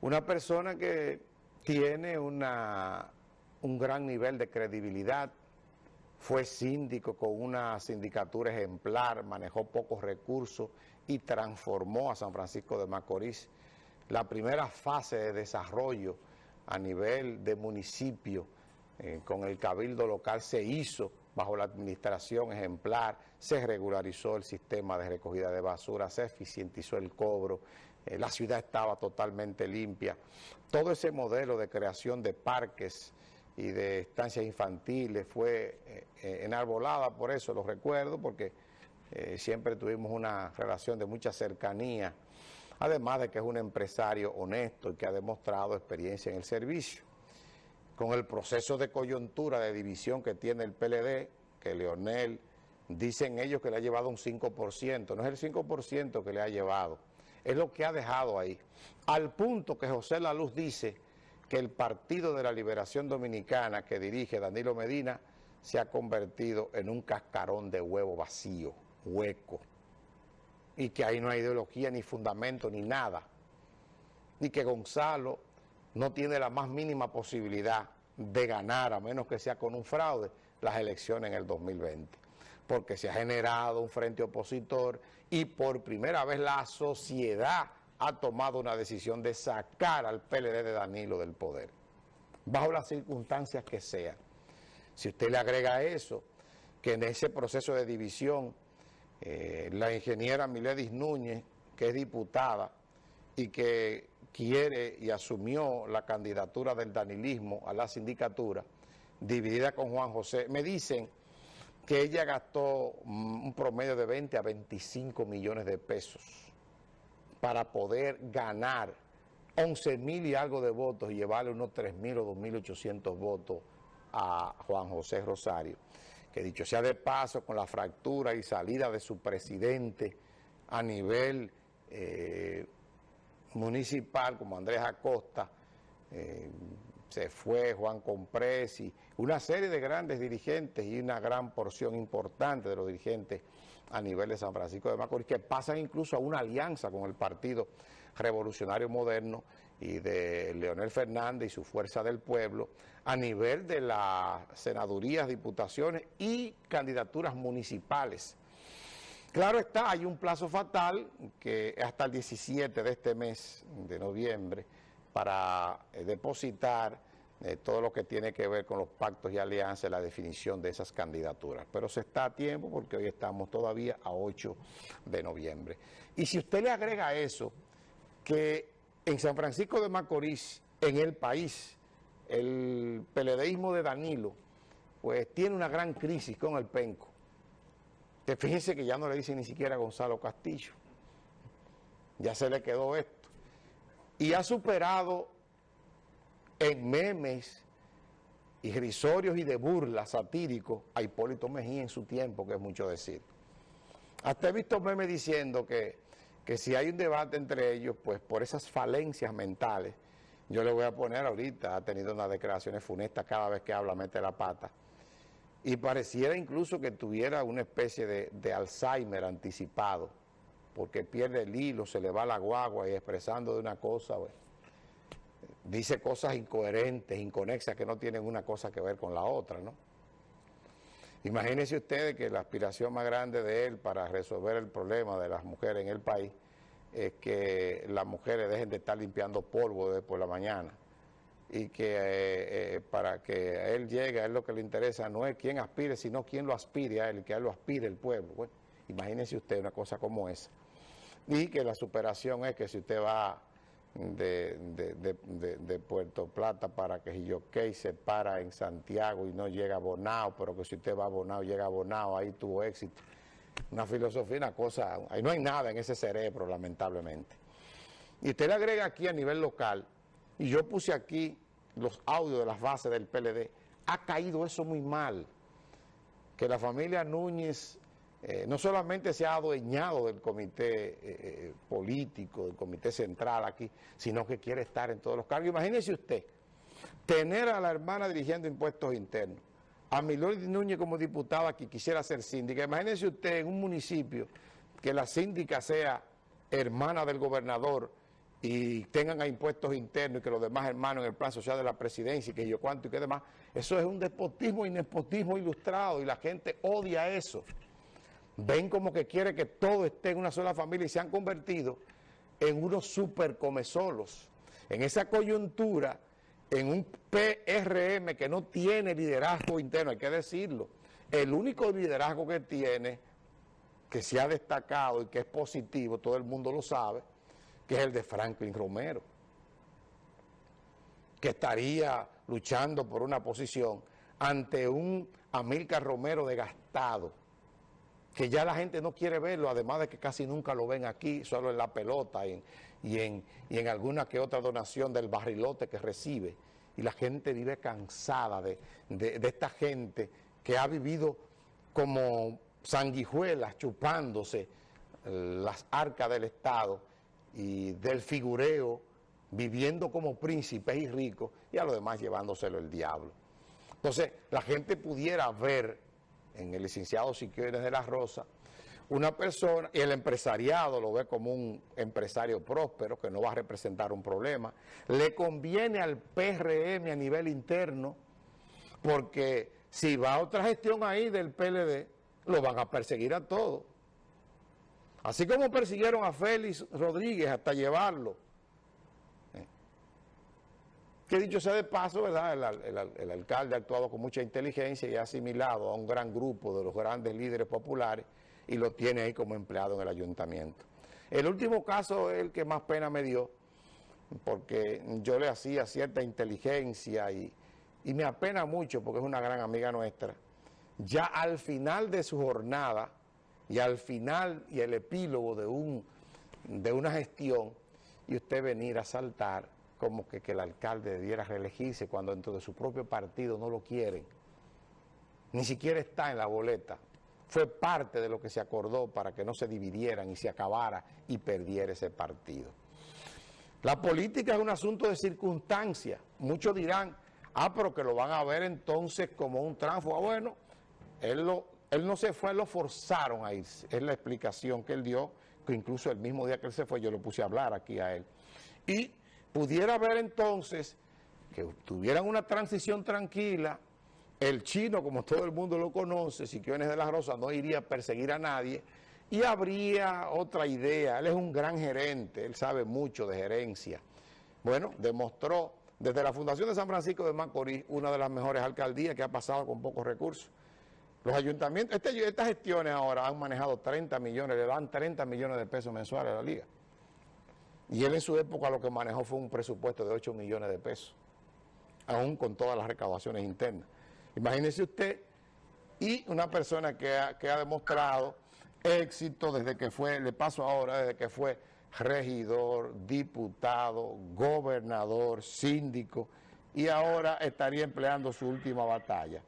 Una persona que tiene una, un gran nivel de credibilidad, fue síndico con una sindicatura ejemplar, manejó pocos recursos y transformó a San Francisco de Macorís. La primera fase de desarrollo a nivel de municipio eh, con el cabildo local se hizo bajo la administración ejemplar, se regularizó el sistema de recogida de basura, se eficientizó el cobro, eh, la ciudad estaba totalmente limpia. Todo ese modelo de creación de parques y de estancias infantiles fue eh, enarbolada por eso, lo recuerdo, porque siempre tuvimos una relación de mucha cercanía, además de que es un empresario honesto y que ha demostrado experiencia en el servicio. Con el proceso de coyuntura, de división que tiene el PLD, que Leonel, dicen ellos que le ha llevado un 5%, no es el 5% que le ha llevado, es lo que ha dejado ahí. Al punto que José La Luz dice que el Partido de la Liberación Dominicana que dirige Danilo Medina se ha convertido en un cascarón de huevo vacío, hueco, y que ahí no hay ideología, ni fundamento, ni nada, y que Gonzalo no tiene la más mínima posibilidad de ganar, a menos que sea con un fraude, las elecciones en el 2020. Porque se ha generado un frente opositor y por primera vez la sociedad ha tomado una decisión de sacar al PLD de Danilo del poder, bajo las circunstancias que sean. Si usted le agrega eso, que en ese proceso de división, eh, la ingeniera Miledis Núñez, que es diputada, y que quiere y asumió la candidatura del danilismo a la sindicatura, dividida con Juan José, me dicen que ella gastó un promedio de 20 a 25 millones de pesos para poder ganar 11 mil y algo de votos y llevarle unos 3 mil o 2.800 votos a Juan José Rosario, que dicho sea de paso, con la fractura y salida de su presidente a nivel eh, municipal como Andrés Acosta, eh, se fue Juan Compresi, una serie de grandes dirigentes y una gran porción importante de los dirigentes a nivel de San Francisco de Macorís, que pasan incluso a una alianza con el Partido Revolucionario Moderno y de Leonel Fernández y su Fuerza del Pueblo, a nivel de las senadurías, diputaciones y candidaturas municipales. Claro está, hay un plazo fatal que hasta el 17 de este mes de noviembre para eh, depositar eh, todo lo que tiene que ver con los pactos y alianzas, la definición de esas candidaturas. Pero se está a tiempo porque hoy estamos todavía a 8 de noviembre. Y si usted le agrega eso, que en San Francisco de Macorís, en el país, el peledeísmo de Danilo, pues tiene una gran crisis con el penco que fíjense que ya no le dicen ni siquiera a Gonzalo Castillo. Ya se le quedó esto. Y ha superado en memes y risorios y de burla satírico a Hipólito Mejía en su tiempo, que es mucho decir. Hasta he visto memes diciendo que, que si hay un debate entre ellos, pues por esas falencias mentales, yo le voy a poner ahorita, ha tenido unas declaraciones funestas cada vez que habla, mete la pata, y pareciera incluso que tuviera una especie de, Alzheimer anticipado, porque pierde el hilo, se le va la guagua y expresando de una cosa, dice cosas incoherentes, inconexas, que no tienen una cosa que ver con la otra, ¿no? Imagínense ustedes que la aspiración más grande de él para resolver el problema de las mujeres en el país es que las mujeres dejen de estar limpiando polvo desde por la mañana y que eh, eh, para que él llegue, a él lo que le interesa no es quién aspire, sino quién lo aspire a él, que a él lo aspire el pueblo. Bueno, imagínese usted una cosa como esa. Y que la superación es que si usted va de, Puerto Plata para que Quilloquey se para en Santiago y no llega a Bonao, pero que si usted va a Bonao, llega a Bonao, ahí tuvo éxito. Una filosofía, una cosa, ahí no hay nada en ese cerebro, lamentablemente. Y usted le agrega aquí a nivel local y yo puse aquí los audios de las bases del PLD, ha caído eso muy mal, que la familia Núñez eh, no solamente se ha adueñado del comité eh, eh, político, del comité central aquí, sino que quiere estar en todos los cargos. Imagínese usted, tener a la hermana dirigiendo impuestos internos, a Milord Núñez como diputada que quisiera ser síndica, imagínese usted en un municipio que la síndica sea hermana del gobernador, y tengan a impuestos internos y que los demás hermanos en el plan social de la presidencia y que yo cuánto y que demás, eso es un despotismo y nepotismo ilustrado y la gente odia eso. Ven como que quiere que todo esté en una sola familia y se han convertido en unos super comesolos. En esa coyuntura, en un PRM que no tiene liderazgo interno, hay que decirlo. El único liderazgo que tiene, que se ha destacado y que es positivo, todo el mundo lo sabe, que es el de Franklin Romero, que estaría luchando por una posición ante un Amílcar Romero desgastado, que ya la gente no quiere verlo, además de que casi nunca lo ven aquí, solo en la pelota y en, en, alguna que otra donación del barrilote que recibe. Y la gente vive cansada de, de esta gente que ha vivido como sanguijuelas chupándose las arcas del Estado y del figureo, viviendo como príncipes y ricos, y a lo demás llevándoselo el diablo. Entonces, la gente pudiera ver en el licenciado Siquiones de la Rosa una persona, y el empresariado lo ve como un empresario próspero, que no va a representar un problema, le conviene al PRM a nivel interno, porque si va otra gestión ahí del PLD, lo van a perseguir a todos. Así como persiguieron a Félix Rodríguez hasta llevarlo. Que dicho sea de paso, ¿verdad? El, alcalde ha actuado con mucha inteligencia y ha asimilado a un gran grupo de los grandes líderes populares y lo tiene ahí como empleado en el ayuntamiento. El último caso es el que más pena me dio, porque yo le hacía cierta inteligencia y, y me apena mucho porque es una gran amiga nuestra. Ya al final de su jornada, y al final y el epílogo de, un, de una gestión y usted venir a saltar como que, que el alcalde debiera reelegirse cuando dentro de su propio partido no lo quieren. Ni siquiera está en la boleta. Fue parte de lo que se acordó para que no se dividieran y se acabara y perdiera ese partido. La política es un asunto de circunstancia. Muchos dirán, ah, pero que lo van a ver entonces como un tránsfuga. Bueno, él lo, él no se fue, lo forzaron a irse. Es la explicación que él dio, que incluso el mismo día que él se fue, yo lo puse a hablar aquí a él. Y pudiera haber entonces que tuvieran una transición tranquila, el chino, como todo el mundo lo conoce, Siquiones de la Rosa, no iría a perseguir a nadie, y habría otra idea. Él es un gran gerente, él sabe mucho de gerencia. Bueno, demostró desde la Fundación de San Francisco de Macorís, una de las mejores alcaldías que ha pasado con pocos recursos. Los ayuntamientos, este, estas gestiones ahora han manejado 30 millones, le dan 30 millones de pesos mensuales a la liga. Y él en su época lo que manejó fue un presupuesto de 8 millones de pesos, aún con todas las recaudaciones internas. Imagínese usted, y una persona que ha, que ha demostrado éxito desde que fue, le paso ahora, desde que fue regidor, diputado, gobernador, síndico, y ahora estaría empleando su última batalla.